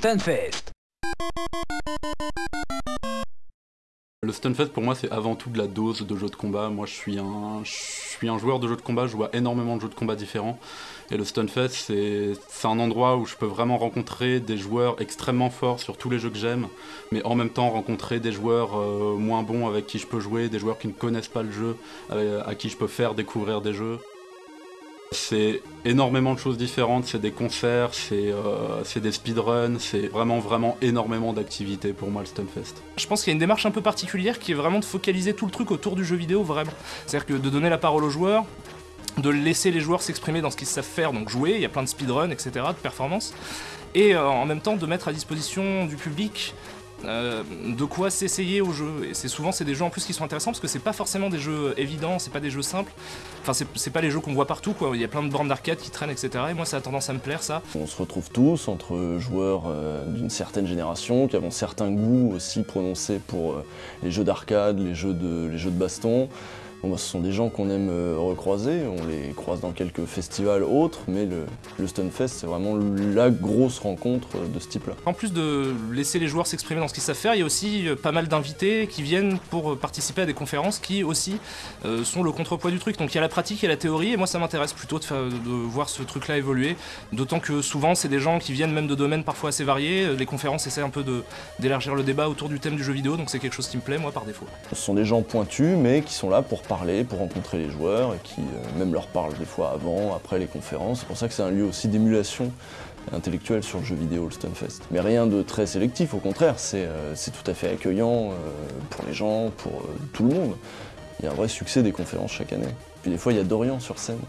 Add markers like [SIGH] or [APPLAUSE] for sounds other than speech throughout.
Stunfest. Le Stunfest pour moi c'est avant tout de la dose de jeux de combat. Moi je suis un, joueur de jeux de combat, je vois énormément de jeux de combat différents. Et le Stunfest c'est un endroit où je peux vraiment rencontrer des joueurs extrêmement forts sur tous les jeux que j'aime, mais en même temps rencontrer des joueurs euh, moins bons avec qui je peux jouer, des joueurs qui ne connaissent pas le jeu, euh, à qui je peux faire découvrir des jeux. C'est énormément de choses différentes, c'est des concerts, euh, c'est des speedruns, c'est vraiment vraiment énormément d'activités pour moi le Stunfest. Je pense qu'il y a une démarche un peu particulière qui est vraiment de focaliser tout le truc autour du jeu vidéo vraiment. C'est-à-dire que de donner la parole aux joueurs, de laisser les joueurs s'exprimer dans ce qu'ils savent faire, donc jouer, il y a plein de speedruns, etc., de performance, et euh, en même temps de mettre à disposition du public euh, de quoi s'essayer au jeu. Et c'est souvent c'est des jeux en plus qui sont intéressants parce que c'est pas forcément des jeux évidents, c'est pas des jeux simples. Enfin c'est pas les jeux qu'on voit partout quoi. Il y a plein de bornes d'arcade qui traînent etc. Et moi ça a tendance à me plaire ça. On se retrouve tous entre joueurs euh, d'une certaine génération qui avons certains goûts aussi prononcés pour euh, les jeux d'arcade, les jeux de les jeux de baston. Bon, ce sont des gens qu'on aime euh, recroiser, on les croise dans quelques festivals autres, mais le, le Stunfest, c'est vraiment la grosse rencontre de ce type-là. En plus de laisser les joueurs s'exprimer dans ce qu'ils savent faire, il y a aussi euh, pas mal d'invités qui viennent pour participer à des conférences qui aussi euh, sont le contrepoids du truc. Donc il y a la pratique et la théorie, et moi ça m'intéresse plutôt de, de, voir ce truc-là évoluer, d'autant que souvent c'est des gens qui viennent même de domaines parfois assez variés, les conférences essaient un peu d'élargir le débat autour du thème du jeu vidéo, donc c'est quelque chose qui me plaît moi par défaut. Ce sont des gens pointus, mais qui sont là pour parler, pour rencontrer les joueurs et qui euh, même leur parlent des fois avant, après les conférences. C'est pour ça que c'est un lieu aussi d'émulation intellectuelle sur le jeu vidéo, le Stunfest. Mais rien de très sélectif, au contraire, c'est euh, tout à fait accueillant euh, pour les gens, pour tout le monde. Il y a un vrai succès des conférences chaque année. Puis des fois, il y a Dorian sur scène.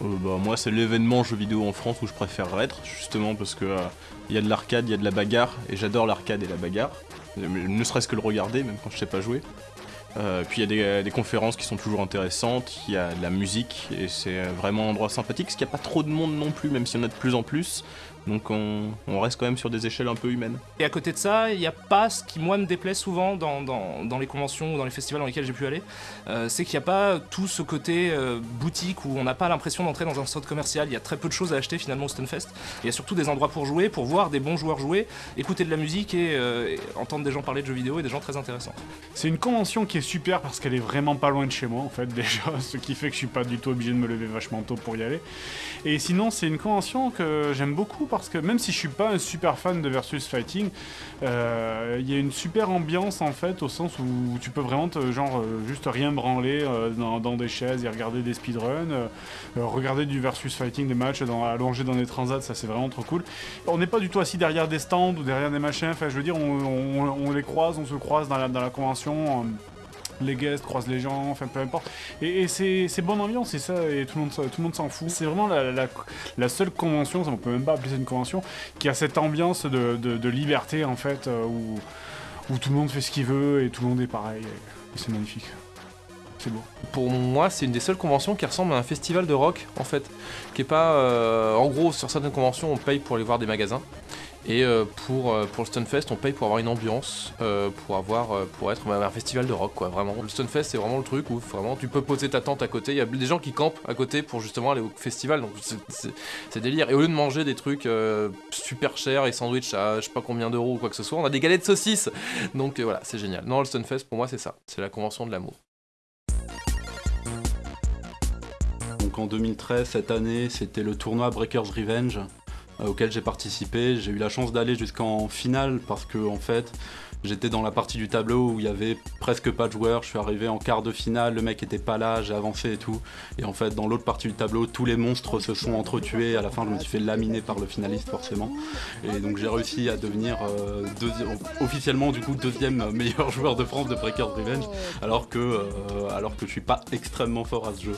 bah, moi, c'est l'événement jeu vidéo en France où je préfère être, justement parce que il y a de l'arcade, il y a de la bagarre, et j'adore l'arcade et la bagarre. Ne serait-ce que le regarder, même quand je sais pas jouer. Euh, puis il y a des, conférences qui sont toujours intéressantes, il y a de la musique et c'est vraiment un endroit sympathique, parce qu'il n'y a pas trop de monde non plus, même s'il y en a de plus en plus. Donc on, reste quand même sur des échelles un peu humaines. Et à côté de ça, il n'y a pas ce qui moi me déplaît souvent dans, dans, les conventions ou dans les festivals dans lesquels j'ai pu aller, euh, c'est qu'il n'y a pas tout ce côté euh, boutique où on n'a pas l'impression d'entrer dans un centre commercial, il y a très peu de choses à acheter finalement au Stunfest. Il y a surtout des endroits pour jouer, pour voir des bons joueurs jouer, écouter de la musique et, euh, entendre des gens parler de jeux vidéo et des gens très intéressants. C'est une convention qui est super parce qu'elle est vraiment pas loin de chez moi en fait [LAUGHS] déjà, ce qui fait que je suis pas du tout obligé de me lever vachement tôt pour y aller. Et sinon c'est une convention que j'aime beaucoup parce que même si je suis pas un super fan de versus fighting, euh, il y a une super ambiance en fait au sens où tu peux vraiment te, genre euh, juste rien branler euh, dans, des chaises et regarder des speedruns, regarder du versus fighting, des matchs allongés dans des transats, ça c'est vraiment trop cool. On n'est pas du tout assis derrière des stands ou derrière des machins, enfin je veux dire on, les croise, on se croise dans la convention les guests croisent les gens, enfin peu importe. Et, c'est bonne ambiance, et ça, et tout le monde, tout le monde s'en fout. C'est vraiment la, seule convention, on peut même pas appeler ça une convention, qui a cette ambiance de, liberté en fait, euh, où, où, tout le monde fait ce qu'il veut et tout le monde est pareil. C'est magnifique. C'est beau. Pour moi, c'est une des seules conventions qui ressemble à un festival de rock, en fait. Qui est pas. Euh, en gros, sur certaines conventions, on paye pour aller voir des magasins. Et euh, pour, euh, pour le Stunfest, on paye pour avoir une ambiance, euh, pour avoir pour être un festival de rock, quoi, vraiment. Le Stunfest, c'est vraiment le truc où vraiment tu peux poser ta tente à côté. Il y a des gens qui campent à côté pour justement aller au festival, donc c'est délire. Et au lieu de manger des trucs super chers et sandwich à je sais pas combien d'euros ou quoi que ce soit, on a des galettes de saucisses. Donc voilà, c'est génial. Non, le Stunfest, pour moi, c'est ça. C'est la convention de l'amour. Donc en 2013, cette année, c'était le tournoi Breakers Revenge. Euh, auquel j'ai participé. J'ai eu la chance d'aller jusqu'en finale parce que en fait j'étais dans la partie du tableau où il y avait presque pas de joueurs. Je suis arrivé en quart de finale, le mec était pas là, j'ai avancé et tout. Et en fait dans l'autre partie du tableau, tous les monstres se sont entretués. À la fin je me suis fait laminer par le finaliste forcément. Et donc j'ai réussi à devenir euh, officiellement du coup deuxième [LAUGHS] meilleur joueur de France de Breakers Revenge alors que, euh, alors que je suis pas extrêmement fort à ce jeu.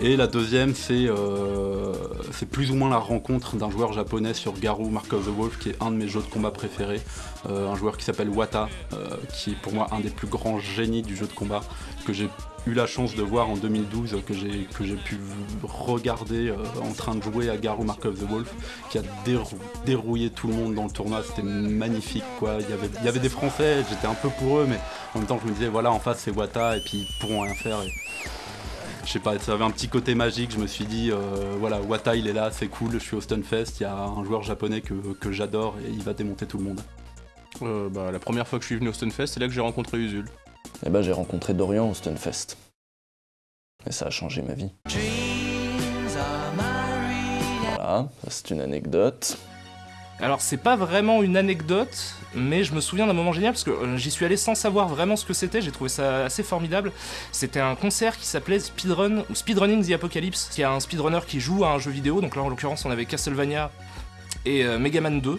Et la deuxième, euh, c'est plus ou moins la rencontre d'un joueur japonais sur Garou Mark of the Wolf, qui est un de mes jeux de combat préférés. Euh, un joueur qui s'appelle Wata, euh, qui est pour moi un des plus grands génies du jeu de combat, que j'ai eu la chance de voir en 2012, que j'ai pu regarder en train de jouer à Garou Mark of the Wolf, qui a dérouillé tout le monde dans le tournoi. C'était magnifique, quoi. Il y, avait, il y avait des Français, j'étais un peu pour eux, mais en même temps, je me disais, voilà, en face, c'est Wata, et puis ils pourront rien faire. Je sais pas, ça avait un petit côté magique. Je me suis dit, euh, voilà, Wata il est là, c'est cool, je suis au Stunfest, il y a un joueur japonais que, que j'adore et il va démonter tout le monde. Euh, bah, la première fois que je suis venu au Stunfest, c'est là que j'ai rencontré Usul. Et ben j'ai rencontré Dorian au Stunfest. Et ça a changé ma vie. Voilà, c'est une anecdote. Alors c'est pas vraiment une anecdote, mais je me souviens d'un moment génial parce que euh, j'y suis allé sans savoir vraiment ce que c'était, j'ai trouvé ça assez formidable. C'était un concert qui s'appelait Speedrun ou Speedrunning the Apocalypse. Y a un speedrunner qui joue à un jeu vidéo, donc là en l'occurrence on avait Castlevania et euh, Mega Man 2.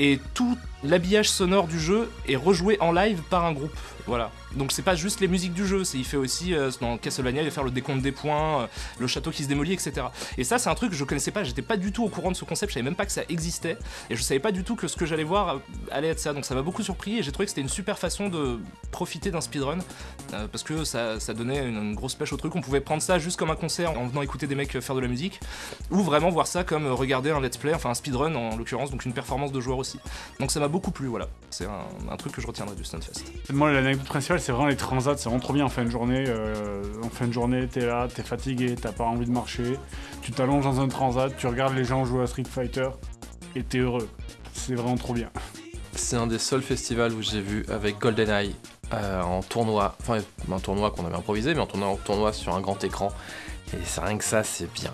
Et tout l'habillage sonore du jeu est rejoué en live par un groupe. Voilà. Donc c'est pas juste les musiques du jeu, il fait aussi euh, dans Castlevania, il va faire le décompte des points, euh, le château qui se démolit, etc. Et ça c'est un truc que je connaissais pas, j'étais pas du tout au courant de ce concept, je savais même pas que ça existait, et je savais pas du tout que ce que j'allais voir allait être ça. Donc ça m'a beaucoup surpris et j'ai trouvé que c'était une super façon de profiter d'un speedrun, euh, parce que ça, ça donnait une, grosse pêche au truc. On pouvait prendre ça juste comme un concert en venant écouter des mecs faire de la musique, ou vraiment voir ça comme regarder un let's play, enfin un speedrun en l'occurrence, donc une performance de joueur aussi. Donc ça m'a beaucoup plu, voilà. C'est un, un truc que je retiendrai du Stunfest. Moi, l'anecdote principale, c'est vraiment les transats. C'est vraiment trop bien en fin de journée. euh, en fin de journée, t'es là, t'es fatigué, t'as pas envie de marcher. Tu t'allonges dans un transat, tu regardes les gens jouer à Street Fighter et t'es heureux. C'est vraiment trop bien. C'est un des seuls festivals où j'ai vu avec GoldenEye euh, en tournoi, enfin un tournoi qu'on avait improvisé, mais en tournoi, en tournoi sur un grand écran. Et c'est rien que ça, c'est bien.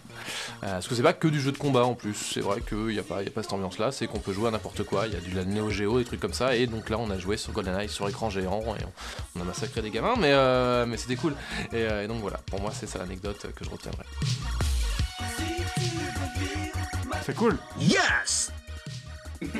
Euh, parce que c'est pas que du jeu de combat en plus, c'est vrai qu'il n'y a, pas- y a pas cette ambiance-là, c'est qu'on peut jouer à n'importe quoi, il y a du la Neo Geo, des trucs comme ça, et donc là on a joué sur GoldenEye sur écran géant, et on, on a massacré des gamins, mais, euh, mais c'était cool. Et, euh, et donc voilà, pour moi c'est ça l'anecdote que je retiendrai. C'est cool. Yes! [LAUGHS]